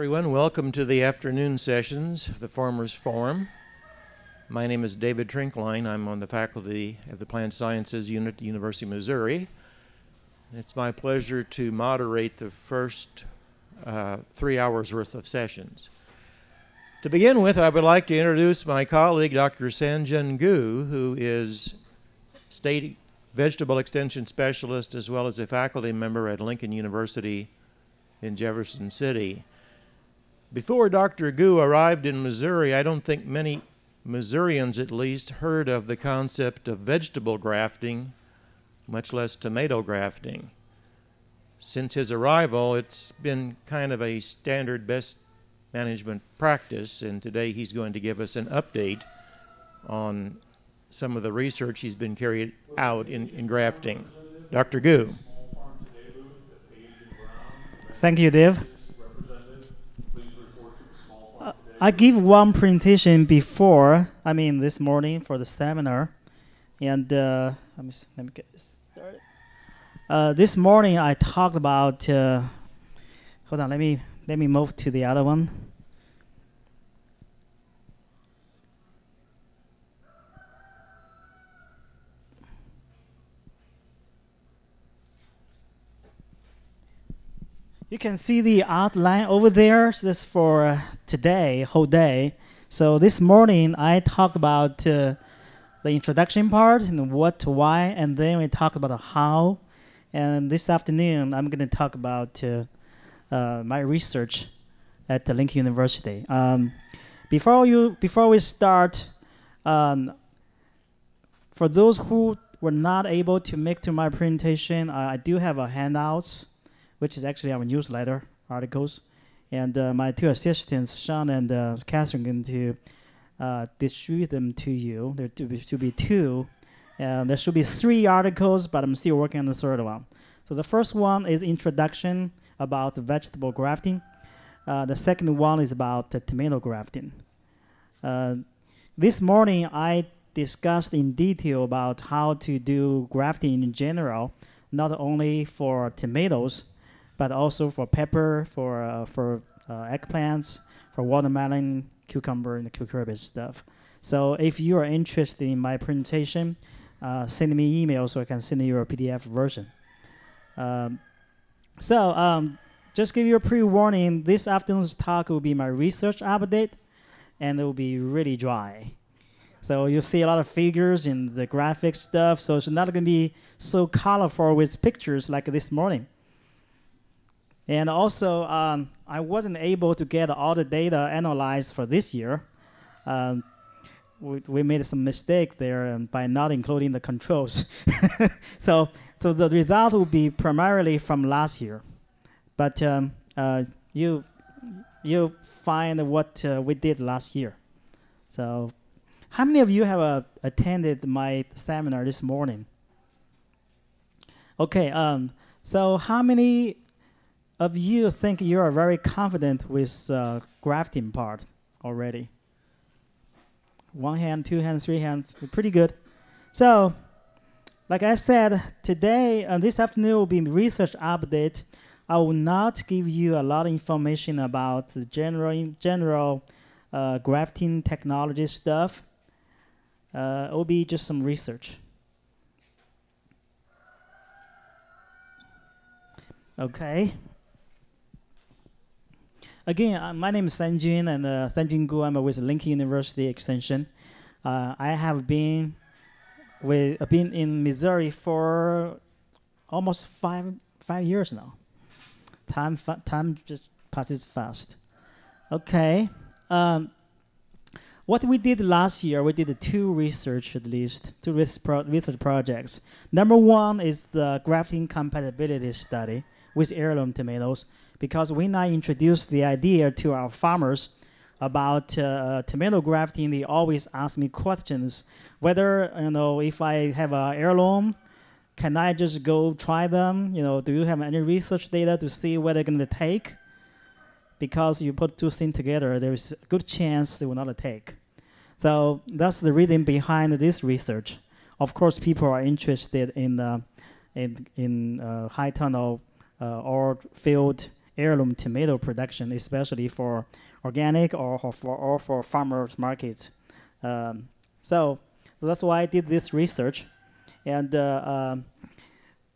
everyone. Welcome to the afternoon sessions of the Farmers Forum. My name is David Trinklein. I'm on the faculty of the Plant Sciences Unit at the University of Missouri. It's my pleasure to moderate the first uh, three hours worth of sessions. To begin with, I would like to introduce my colleague, Dr. Sanjun Gu, who is State Vegetable Extension Specialist as well as a faculty member at Lincoln University in Jefferson City. Before Dr. Gu arrived in Missouri, I don't think many Missourians at least heard of the concept of vegetable grafting, much less tomato grafting. Since his arrival, it's been kind of a standard best management practice, and today he's going to give us an update on some of the research he's been carried out in, in grafting. Dr. Gu. Thank you, Dave. I give one presentation before, I mean this morning for the seminar, and uh, let me let me get this started. Uh, this morning I talked about. Uh, hold on, let me let me move to the other one. You can see the outline over there. So that's for uh, today, whole day. So this morning I talked about uh, the introduction part and what, to why, and then we talk about how. And this afternoon I'm going to talk about uh, uh, my research at the Lincoln University. Um, before you, before we start, um, for those who were not able to make to my presentation, I do have a handouts which is actually our newsletter articles. And uh, my two assistants, Sean and uh, Catherine, going to uh, distribute them to you. There to be, two. There should be three articles, but I'm still working on the third one. So the first one is introduction about vegetable grafting. Uh, the second one is about tomato grafting. Uh, this morning, I discussed in detail about how to do grafting in general, not only for tomatoes, but also for pepper, for uh, for uh, eggplants, for watermelon, cucumber, and cucumber stuff. So if you are interested in my presentation, uh, send me email so I can send you a PDF version. Um, so um, just give you a pre-warning, this afternoon's talk will be my research update, and it will be really dry. So you'll see a lot of figures in the graphic stuff, so it's not going to be so colorful with pictures like this morning. And also, um, I wasn't able to get all the data analyzed for this year. Um, we, we made some mistake there um, by not including the controls. so, so the result will be primarily from last year. But um, uh, you, you find what uh, we did last year. So how many of you have uh, attended my seminar this morning? Okay, um, so how many of you think you are very confident with uh, grafting part already? One hand, two hands, three hands, pretty good. So, like I said, today, uh, this afternoon will be research update. I will not give you a lot of information about general, general uh, grafting technology stuff. Uh, it will be just some research. Okay. Again, uh, my name is Sanjin, and uh, Sanjun Gu. I'm with Lincoln University Extension. Uh, I have been with uh, been in Missouri for almost five five years now. Time time just passes fast. Okay. Um, what we did last year, we did two research at least, two research projects. Number one is the grafting compatibility study with heirloom tomatoes because when I introduced the idea to our farmers about uh, tomato grafting, they always ask me questions whether you know if I have an heirloom, can I just go try them? You know, do you have any research data to see what they're gonna take? Because you put two things together, there's a good chance they will not take. So that's the reason behind this research. Of course, people are interested in uh, in in uh, high tunnel uh, or field heirloom tomato production, especially for organic or, or for or for farmers markets. Um, so, that's why I did this research, and uh, um,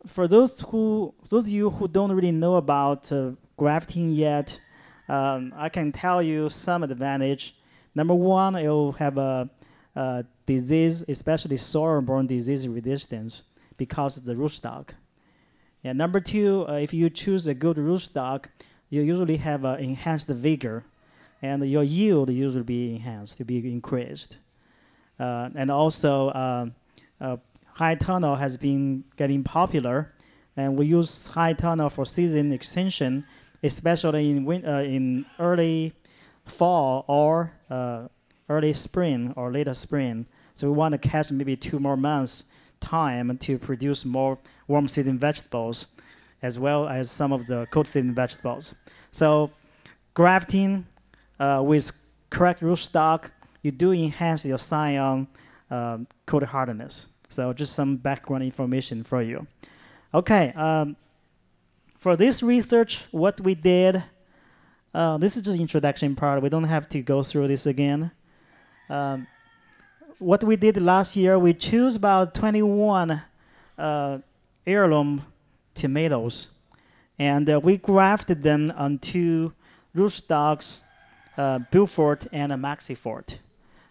for those who those of you who don't really know about uh, grafting yet, um, I can tell you some advantage. Number one, will have a, a disease, especially soil-borne disease resistance, because of the rootstock. And number two, uh, if you choose a good rootstock, you usually have uh, enhanced vigor, and your yield usually be enhanced, to be increased. Uh, and also, uh, uh, high tunnel has been getting popular, and we use high tunnel for season extension, especially in win- uh, in early fall or early spring or later spring. So we want to catch maybe two more months time to produce more warm season vegetables, as well as some of the cold season vegetables. So grafting uh, with correct rootstock, you do enhance your scion um, coat hardness. So just some background information for you. Okay, um, for this research, what we did, uh, this is just introduction part. We don't have to go through this again. Um, what we did last year, we chose about 21 uh, heirloom tomatoes, and uh, we grafted them onto rootstocks, uh, Beaufort and Maxifort.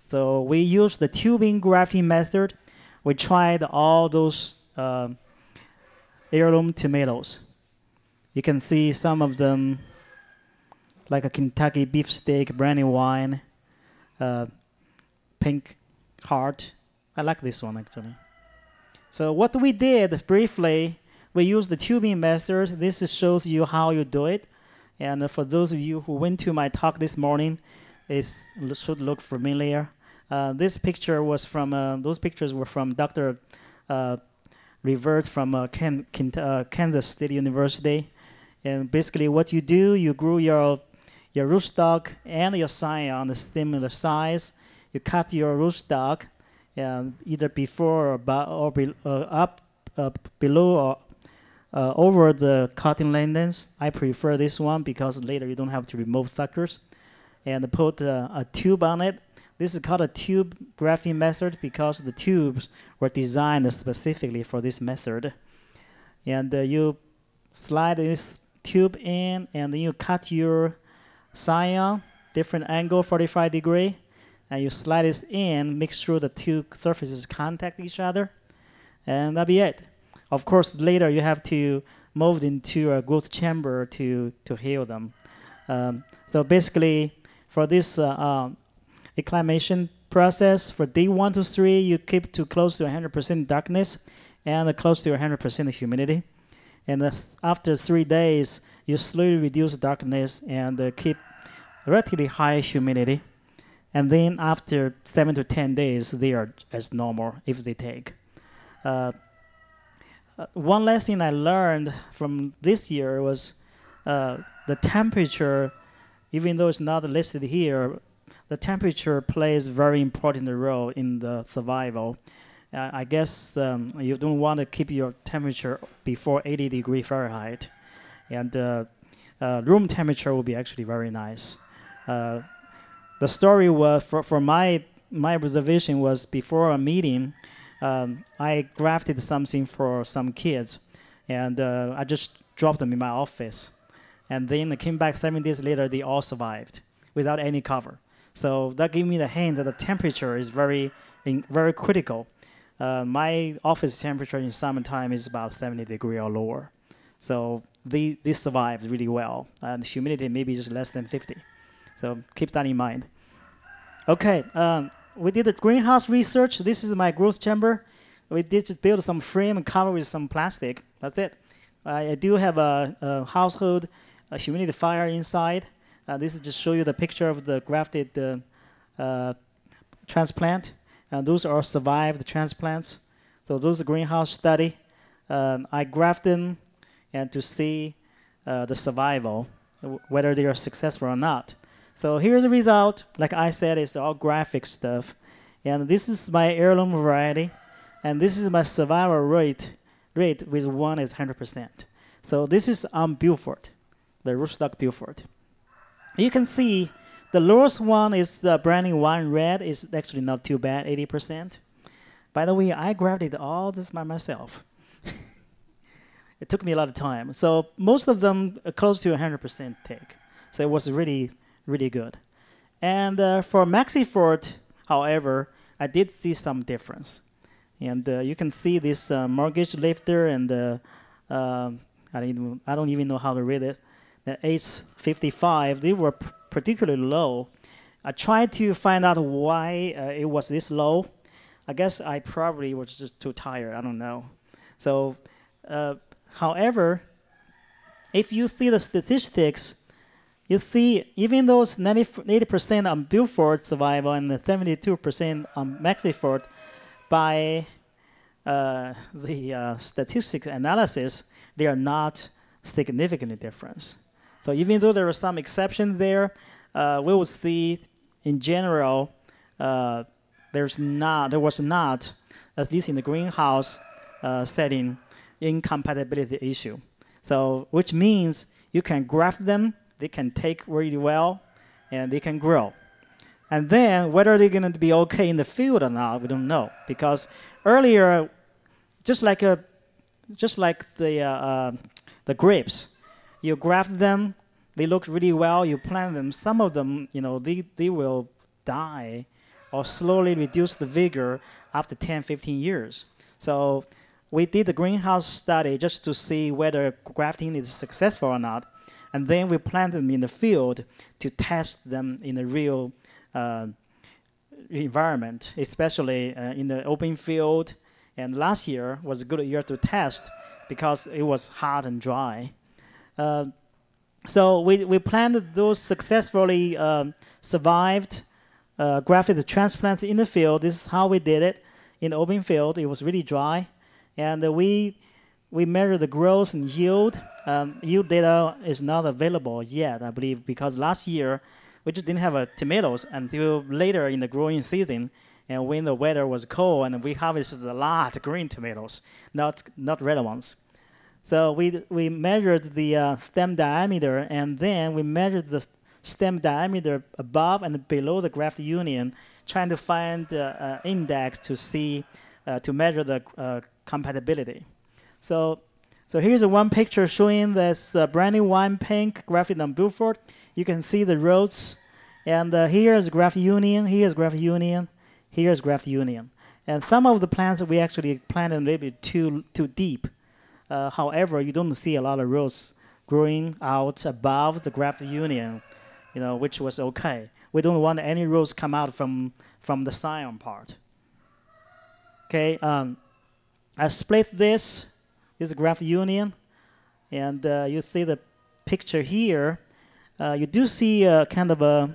So we used the tubing grafting method. We tried all those um, heirloom tomatoes. You can see some of them, like a Kentucky beefsteak, brandy wine, uh, pink heart. I like this one actually. So what we did briefly, we used the tubing method. This shows you how you do it. And for those of you who went to my talk this morning, it should look familiar. Uh, this picture was from, uh, those pictures were from Dr. Uh, Rivard from uh, Ken, Ken, uh, Kansas State University. And basically what you do, you grew your, your rootstock and your scion on the similar size. You cut your rootstock um, either before or, or be, uh, up, below or uh, over the cutting lengths. I prefer this one because later you don't have to remove suckers. And put uh, a tube on it. This is called a tube grafting method because the tubes were designed specifically for this method. And uh, you slide this tube in and then you cut your scion, different angle, 45 degree, and you slide this in, make sure the two surfaces contact each other, and that'll be it. Of course, later you have to move into a growth chamber to, to heal them. Um, so basically, for this uh, um, acclimation process, for day one to three, you keep to close to 100% darkness and close to 100% humidity. And after three days, you slowly reduce darkness and uh, keep relatively high humidity. And then after seven to 10 days, they are as normal if they take. Uh, uh, one lesson I learned from this year was uh, the temperature, even though it's not listed here, the temperature plays very important role in the survival. Uh, I guess um, you don't want to keep your temperature before 80 degree Fahrenheit, and uh, uh, room temperature will be actually very nice. The story was for, for my my observation was before a meeting um, I grafted something for some kids, and uh, I just dropped them in my office. And then I came back seven days later, they all survived without any cover. So that gave me the hint that the temperature is very, in, very critical. Uh, my office temperature in summertime is about 70 degree or lower. So they, they survived really well. And humidity maybe just less than 50. So keep that in mind. Okay, um, we did the greenhouse research. This is my growth chamber. We did just build some frame and cover with some plastic. That's it. I do have a, a household a humidifier inside. Uh, this is just show you the picture of the grafted uh, uh, transplant. And those are survived transplants. So those are greenhouse study. Um, I graft them and to see uh, the survival, whether they are successful or not. So here's the result. Like I said, it's all graphic stuff. And this is my heirloom variety. And this is my survival rate rate with one is 100%. So this is on Beaufort. the rootstock Beaufort. You can see the lowest one is the brandywine red is actually not too bad, 80%. By the way, I grafted all this by myself. it took me a lot of time. So most of them close to 100% take. So it was really, really good. And uh, for Maxifort, however, I did see some difference. And uh, you can see this uh, mortgage lifter and uh, I, don't even, I don't even know how to read it, the ACE 55, they were particularly low. I tried to find out why uh, it was this low. I guess I probably was just too tired. I don't know. So, uh, however, if you see the statistics, you see even those 90, 80% on Beaufort survival and the 72% on Maxifort, by uh, the uh, statistics analysis, they are not significantly different. So even though there are some exceptions there, uh, we will see in general uh, there's not there was not at least in the greenhouse uh, setting incompatibility issue. So which means you can graft them, they can take really well, and they can grow. And then whether they're going to be okay in the field or not, we don't know because earlier, just like a, just like the uh, uh, the grapes, you graft them, they look really well, you plant them. Some of them, you know, they, they will die or slowly reduce the vigor after 10, 15 years. So we did the greenhouse study just to see whether grafting is successful or not. And then we planted them in the field to test them in the real uh, environment, especially uh, in the open field. And last year was a good year to test because it was hot and dry. Uh, so we, we planted those successfully um, survived uh, grafted transplants in the field. This is how we did it in the open field. It was really dry. And we, we measured the growth and yield. Um, yield data is not available yet, I believe, because last year we just didn't have uh, tomatoes until later in the growing season. And when the weather was cold, and we harvested a lot of green tomatoes, not, not red ones. So we, we measured the uh, stem diameter and then we measured the stem diameter above and below the graft union, trying to find uh, uh, index to see, uh, to measure the uh, compatibility. So, so here's one picture showing this uh, brandywine pink grafted on Beaufort. You can see the rows. And uh, here's graft union, here's graft union, here's graft union. And some of the plants we actually planted a little bit too, too deep. Uh, however, you don't see a lot of roots growing out above the graft union, you know, which was okay. We don't want any roots come out from, from the scion part. Okay, um, I split this, this is graft union, and uh, you see the picture here. Uh, you do see a kind of a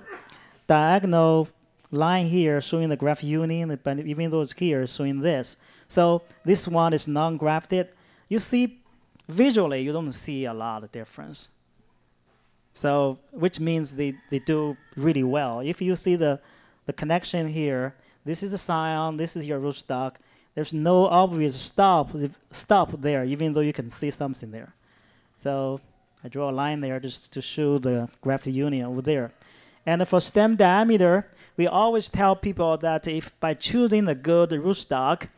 diagonal line here showing the graft union, but even though it's here, showing this. So this one is non-grafted you see visually you don't see a lot of difference. So which means they, they do really well. If you see the, the connection here, this is a scion, this is your rootstock. There's no obvious stop stop there, even though you can see something there. So I draw a line there just to show the grafted union over there. And for stem diameter, we always tell people that if by choosing a good rootstock,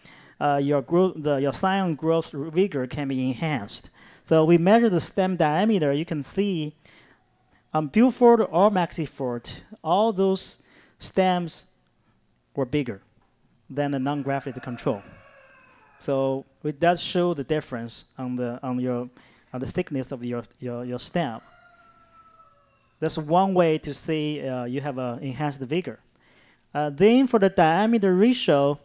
uh, your, the, your scion growth vigor can be enhanced. So we measure the stem diameter. You can see on Beaufort or Maxifort, all those stems were bigger than the non-grafted control. So it does show the difference on the on your on the thickness of your your, your stem. That's one way to see uh, you have an enhanced vigor. Uh, then for the diameter ratio,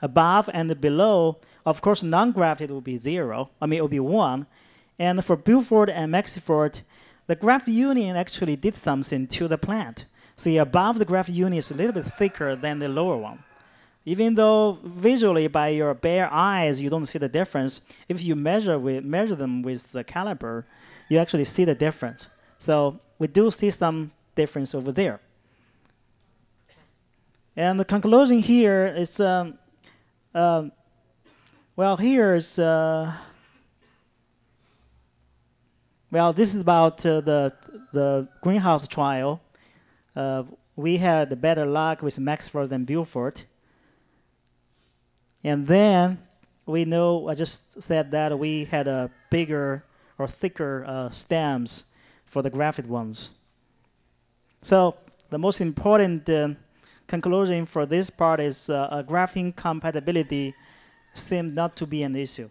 above and below, of course, non-grafted will be zero. I mean, it will be one. And for Beaufort and Maxifort, the graft union actually did something to the plant. So above the graft union is a little bit thicker than the lower one. Even though visually by your bare eyes you don't see the difference, if you measure with measure them with the caliper, you actually see the difference. So we do see some difference over there. And the conclusion here is um, um, well, here's uh, well, this is about uh, the the greenhouse trial. Uh, we had better luck with Maxifort than Beaufort. And then we know, I just said that we had a bigger or thicker uh, stems for the grafted ones. So the most important uh, conclusion for this part is uh, grafting compatibility seemed not to be an issue.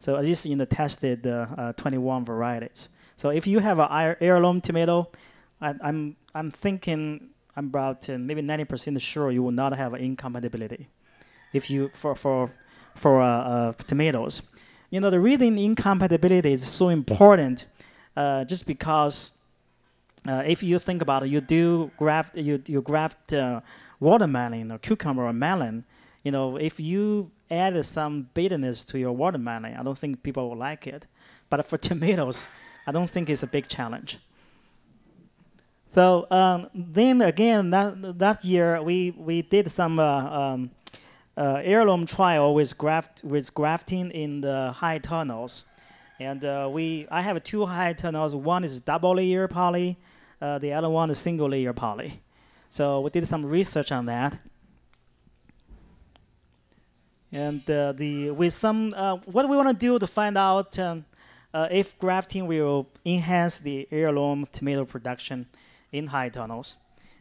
So at least in the tested uh, uh, 21 varieties. So if you have an heirloom tomato, I, I'm I'm thinking I'm about uh, maybe 90% sure you will not have incompatibility if you for for for uh, uh, tomatoes. You know the reason incompatibility is so important, uh, just because uh, if you think about it, you do graft you you graft uh, watermelon or cucumber or melon. You know if you add some bitterness to your watermelon, I don't think people will like it. But for tomatoes, I don't think it's a big challenge. So um, then again, that that year we we did some uh, um, uh, heirloom trial with graft with grafting in the high tunnels, and uh, we I have two high tunnels. One is double layer poly, uh, the other one is single layer poly. So we did some research on that, and uh, the with some uh, what we want to do to find out um, if grafting will enhance the heirloom tomato production in high tunnels.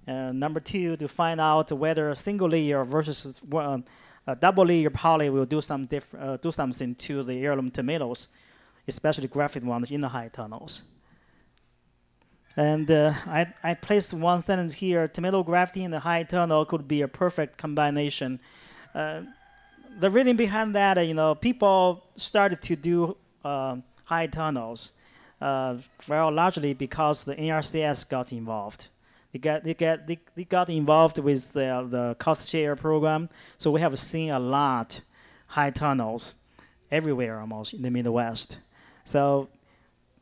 Uh, number two, to find out whether single layer versus uh, a double layer poly will do some uh, do something to the heirloom tomatoes, especially grafted ones in the high tunnels. And uh, I, I placed one sentence here: tomato grafting in the high tunnel could be a perfect combination. Uh, the reason behind that, you know, people started to do uh, high tunnels uh, well, largely because the NRCS got involved. They got they they, they got involved with the, the cost share program, so we have seen a lot high tunnels everywhere almost in the Midwest. So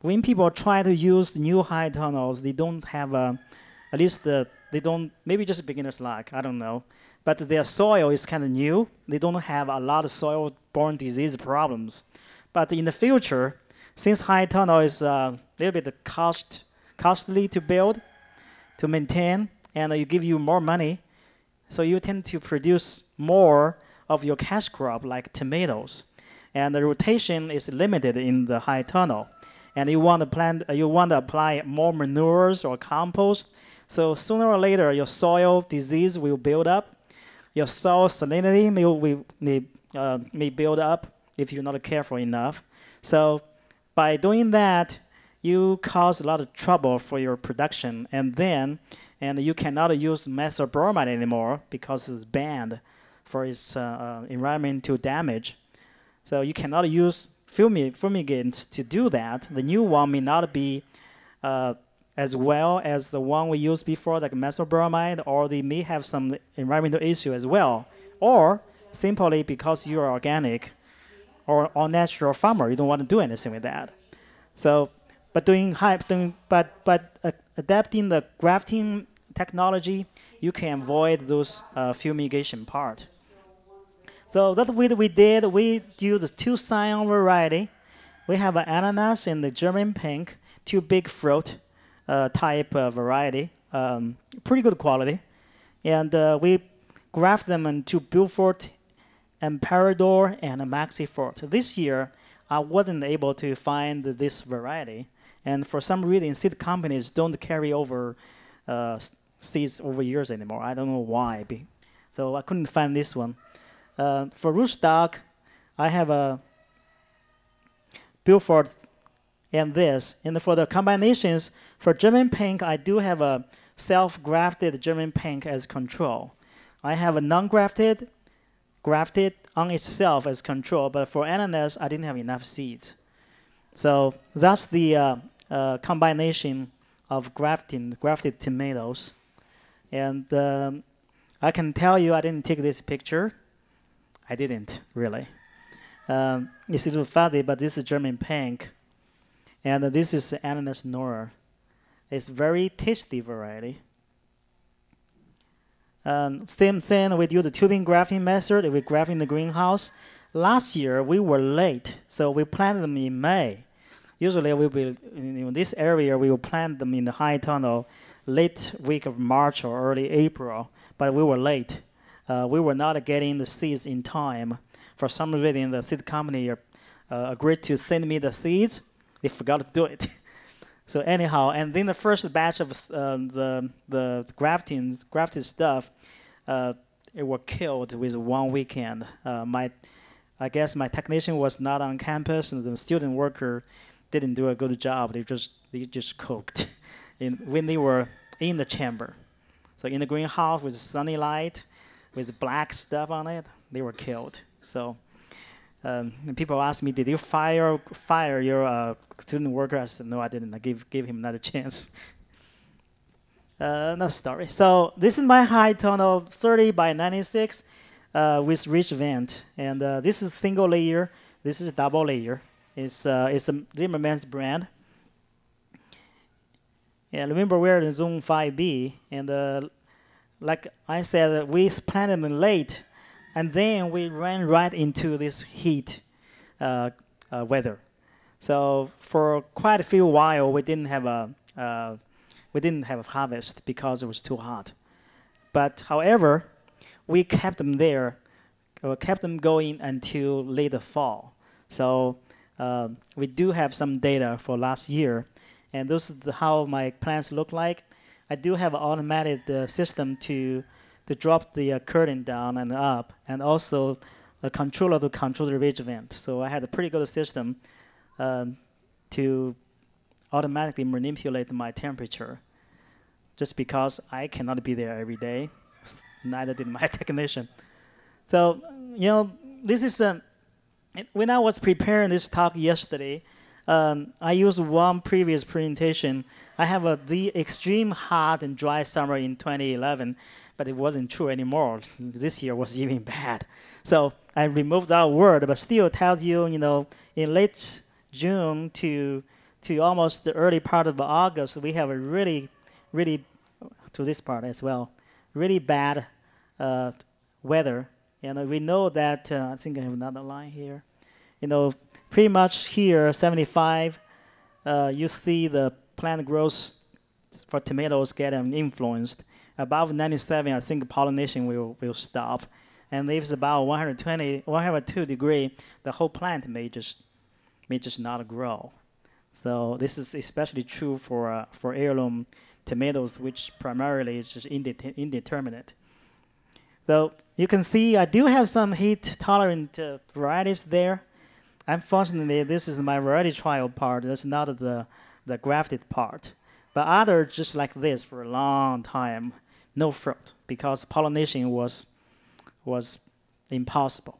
when people try to use new high tunnels, they don't have a, at least the, they don't maybe just beginner's luck. I don't know, but their soil is kind of new. They don't have a lot of soil-borne disease problems. But in the future, since high tunnel is a uh, little bit cost costly to build, to maintain, and it give you more money, so you tend to produce more of your cash crop like tomatoes, and the rotation is limited in the high tunnel, and you want to plant, uh, you want to apply more manures or compost. So sooner or later, your soil disease will build up, your soil salinity may, may, uh, may build up if you're not careful enough. So by doing that, you cause a lot of trouble for your production, and then and you cannot use methyl bromide anymore because it's banned for its uh, uh, environmental damage. So you cannot use fumig fumigant to do that. The new one may not be uh, as well as the one we used before, like methyl bromide, or they may have some environmental issue as well, or simply because you are organic, or all natural farmer, you don't want to do anything with that. So, but doing high, doing, but but uh, adapting the grafting technology, you can avoid those uh, fumigation part. So that's what we did. We the two scion variety. We have an ananas and the German pink, two big fruit uh, type variety, um, pretty good quality, and uh, we graft them into Beaufort Emperador and Maxifort. This year, I wasn't able to find this variety, and for some reason, seed companies don't carry over uh, seeds over years anymore. I don't know why. So I couldn't find this one. Uh, for rootstock, I have a Beaufort and this. And for the combinations, for German pink, I do have a self-grafted German pink as control. I have a non-grafted grafted on itself as control, but for ananas, I didn't have enough seeds. So that's the uh, uh, combination of grafting, grafted tomatoes. And um, I can tell you I didn't take this picture. I didn't, really. Um, it's a little fuzzy, but this is German pink. And uh, this is ananas Noire. It's very tasty variety. Um, same thing, we do the tubing grafting method. We graft in the greenhouse. Last year, we were late, so we planted them in May. Usually we will in, this area we will plant them in the high tunnel late week of March or early April, but we were late. Uh, we were not getting the seeds in time. For some reason, the seed company uh, agreed to send me the seeds. They forgot to do it. so anyhow, and then the first batch of uh, the the grafting grafted stuff, uh, it were killed with one weekend. Uh, my, I guess my technician was not on campus, and the student worker didn't do a good job. They just they just cooked, in, when they were in the chamber. So in the greenhouse with sunny light, with black stuff on it, they were killed. So um, people ask me, did you fire fire your uh, student worker? I said, no, I didn't. I gave gave him another chance. Uh, another story. So this is my high tunnel 30 by 96 uh, with ridge vent, and uh, this is single layer. This is double layer. It's uh, it's a Zimmerman's brand. And remember, we're in Zone 5B, and uh, like I said, we planted them late, and then we ran right into this heat uh, uh, weather. So for quite a few while, we didn't have a uh, we didn't have a harvest because it was too hot. But however, we kept them there, uh, kept them going until late fall. So uh, we do have some data for last year, and this is how my plants look like. I do have an automated uh, system to to drop the uh, curtain down and up, and also a controller to control the ridge vent. So I had a pretty good system um, to automatically manipulate my temperature. Just because I cannot be there every day, neither did my technician. So you know, this is a. When I was preparing this talk yesterday, um, I used one previous presentation. I have a, the extreme hot and dry summer in 2011, but it wasn't true anymore. This year was even bad. So I removed that word, but still tells you, you know, in late June to to almost the early part of August, we have a really, really, to this part as well, really bad uh, weather. And we know that, uh, I think I have another line here. You know, pretty much here, 75, uh, you see the plant growth for tomatoes getting influenced. Above 97, I think pollination will, will stop. And if it's about 120, 102 degree, the whole plant may just may just not grow. So this is especially true for uh, for heirloom tomatoes, which primarily is just indet indeterminate. So you can see I do have some heat tolerant uh, varieties there. Unfortunately, this is my variety trial part. That's not the, the grafted part. But others just like this for a long time, no fruit because pollination was, was impossible.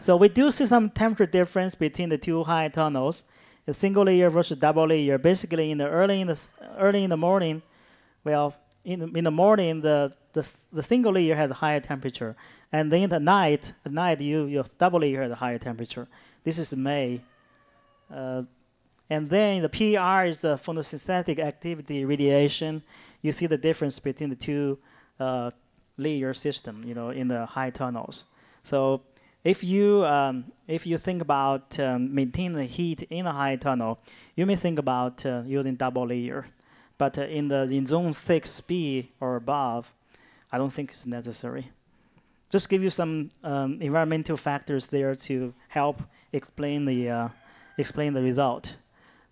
So we do see some temperature difference between the two high tunnels, a single layer versus double layer. Basically, in the early in the early in the morning, well, in, in the morning, the, the, the single layer has a higher temperature. And then the night, at night, you, your double layer has a higher temperature. This is May. Uh, and then the PR is the photosynthetic activity radiation. You see the difference between the two uh, layer system, you know, in the high tunnels. So if you um, if you think about um, maintaining the heat in a high tunnel, you may think about uh, using double layer. But uh, in the in zone 6B or above, I don't think it's necessary. Just give you some um, environmental factors there to help explain the uh, explain the result.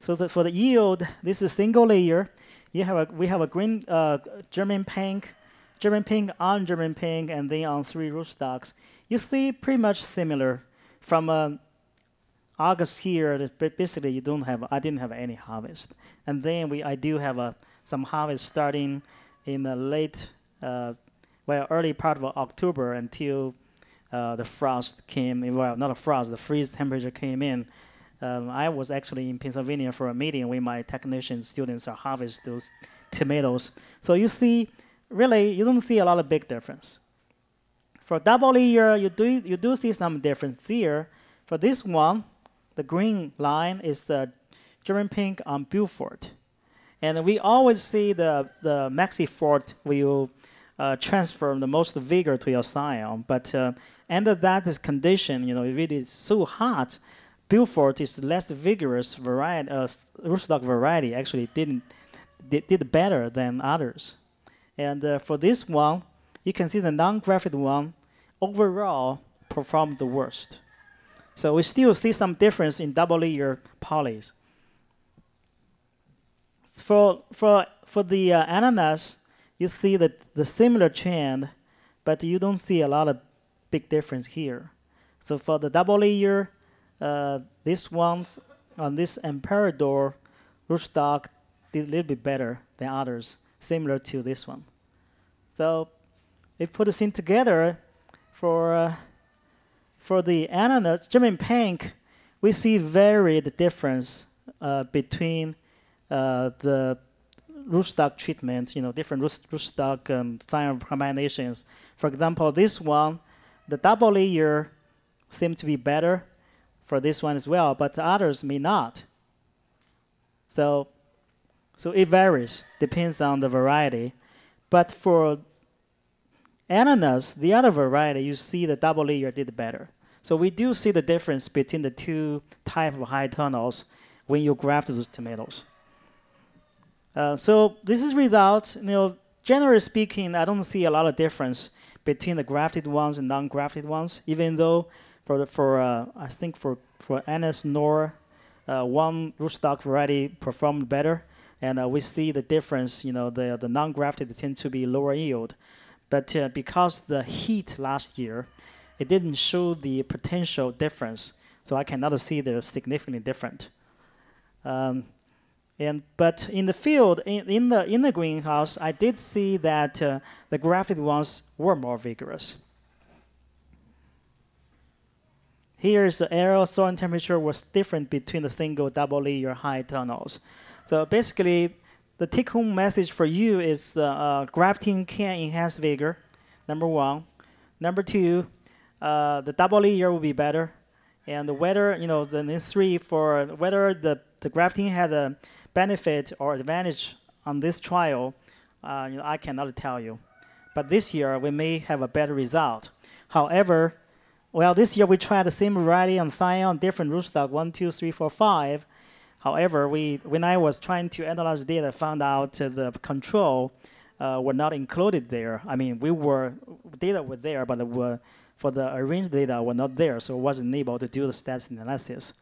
So the, for the yield, this is single layer. You have a we have a green uh, German pink, German pink on German pink, and then on three rootstocks. You see pretty much similar from uh, August here, basically you don't have, I didn't have any harvest. And then we, I do have a, some harvest starting in the late, uh, well, early part of October until uh, the frost came, well, not a frost, the freeze temperature came in. Um, I was actually in Pennsylvania for a meeting with my technician students are harvest those tomatoes. So you see, really, you don't see a lot of big difference. For double year, you do, you do see some difference here. For this one, the green line is the German pink on Beaufort. And we always see the, the Maxifort will uh, transfer the most vigor to your scion. But uh, under that is condition, you know, if it is so hot, Beaufort is less vigorous variety, uh, rootstock variety actually didn't did, did better than others. And uh, for this one, you can see the non-grafted one overall performed the worst. So we still see some difference in double layer polys. For for for the uh, ananas, you see the the similar trend, but you don't see a lot of big difference here. So for the double layer, uh, this one on this Emperador rootstock did a little bit better than others, similar to this one. So if put this in together, for uh, for the ananas, German pink, we see varied difference uh, between uh, the rootstock treatment, you know, different root, rootstock um, sign combinations. For example, this one, the double layer seems to be better for this one as well, but others may not. So, so it varies, depends on the variety. But for ananas, the other variety, you see the double layer did better. So we do see the difference between the two type of high tunnels when you graft the tomatoes. Uh, so this is result, you know, generally speaking, I don't see a lot of difference between the grafted ones and non-grafted ones, even though for for uh, I think for for Ananas Noire, uh, one rootstock variety performed better, and uh, we see the difference. You know, the the non-grafted tend to be lower yield, but uh, because the heat last year, it didn't show the potential difference, so I cannot see they're significantly different. Um, and but in the field, in, in the in the greenhouse, I did see that uh, the grafted ones were more vigorous. Here's the aerial soil temperature was different between the single double layer high tunnels. So basically, the take-home message for you is uh, uh, grafting can enhance vigor, number one. Number two, uh, the double layer will be better. And whether, you know, the three for whether the, the grafting had a benefit or advantage on this trial, uh, you know, I cannot tell you. But this year, we may have a better result. However, well, this year we tried the same variety on Scion, different rootstock, one, two, three, four, five. However, we when I was trying to analyze data, found out the control uh, were not included there. I mean, we were data were there, but were, for the arranged data were not there, so wasn't able to do the stats analysis,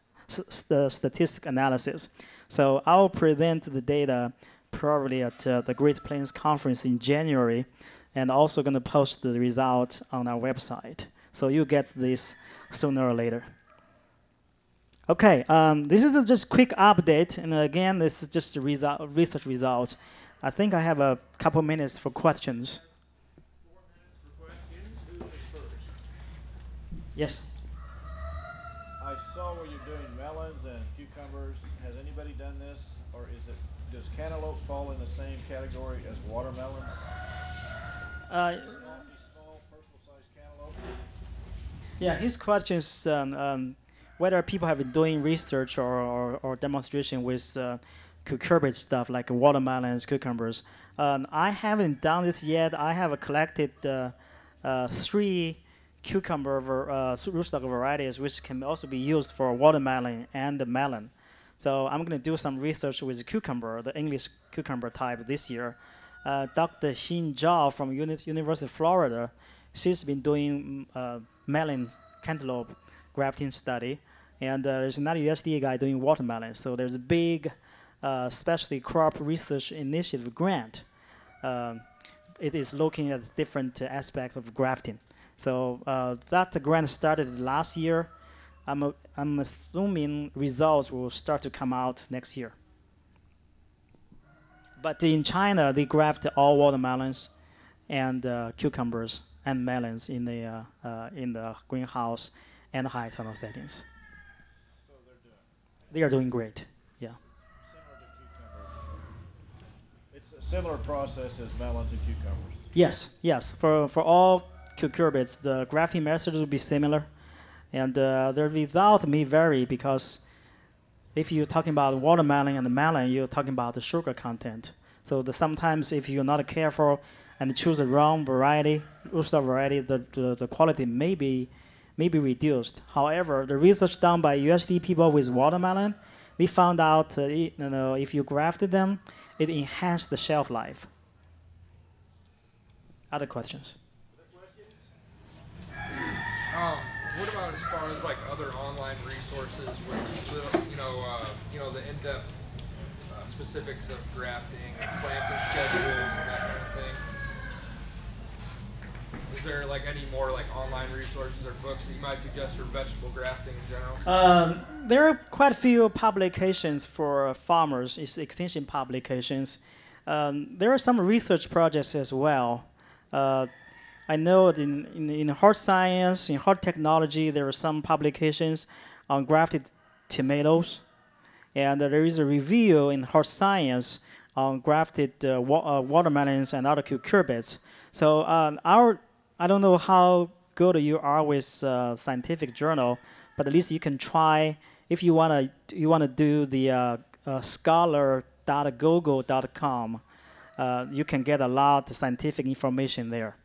the statistic analysis. So I'll present the data probably at uh, the Great Plains Conference in January, and also going to post the result on our website. So you get this sooner or later. Okay, um, this is a just quick update, and again, this is just a result, research result. I think I have a couple minutes for questions. Yes. I saw where you're doing melons and cucumbers. Has anybody done this, or is it does cantaloupe fall in the same category as watermelons? Uh, Small, small. Yeah, his question is um, um, whether people have been doing research or, or, or demonstration with uh, cucurbit stuff like watermelons, cucumbers. Um, I haven't done this yet. I have collected uh, uh, three cucumber uh, rootstock varieties, which can also be used for watermelon and the melon. So I'm going to do some research with cucumber, the English cucumber type this year. Uh, Dr. Xin Zhao from Uni- University of Florida, she's been doing uh, melon cantaloupe grafting study, and uh, there's another USDA guy doing watermelon. So there's a big uh, specialty crop research initiative grant. Um, it is looking at different aspects of grafting. So uh, that grant started last year. I'm, uh, I'm assuming results will start to come out next year. But in China, they graft all watermelons and uh, cucumbers and melons in the uh, uh, in the greenhouse and high tunnel settings. So they're doing They are doing great. Yeah. similar to cucumbers. It's a similar process as melons and cucumbers. Yes. Yes. For for all cucurbits, the grafting methods will be similar, and uh, the result may vary because if you're talking about watermelon and melon, you're talking about the sugar content. So the, sometimes if you're not careful and choose the wrong variety, rootstock variety, the, the, the quality may be may be reduced. However, the research done by USD people with watermelon, they found out uh, you know, if you grafted them, it enhanced the shelf life. Other questions? Um, what about as far as like other online resources with you know, uh, you know, the in-depth uh, specifics of grafting and planting schedules and that kind of thing? Is there like any more like online resources or books that you might suggest for vegetable grafting in general? Um, there are quite a few publications for farmers, it's extension publications. Um, there are some research projects as well. Uh, I know in, in, in HortScience, in HortTechnology, there are some publications on grafted tomatoes. And there is a review in HortScience on grafted uh, wa- uh, watermelons and other cucurbits. So um, our, I don't know how good you are with uh, scientific journal, but at least you can try if you wanna you wanna do the uh, uh, scholar.google.com. Uh, you can get a lot of scientific information there.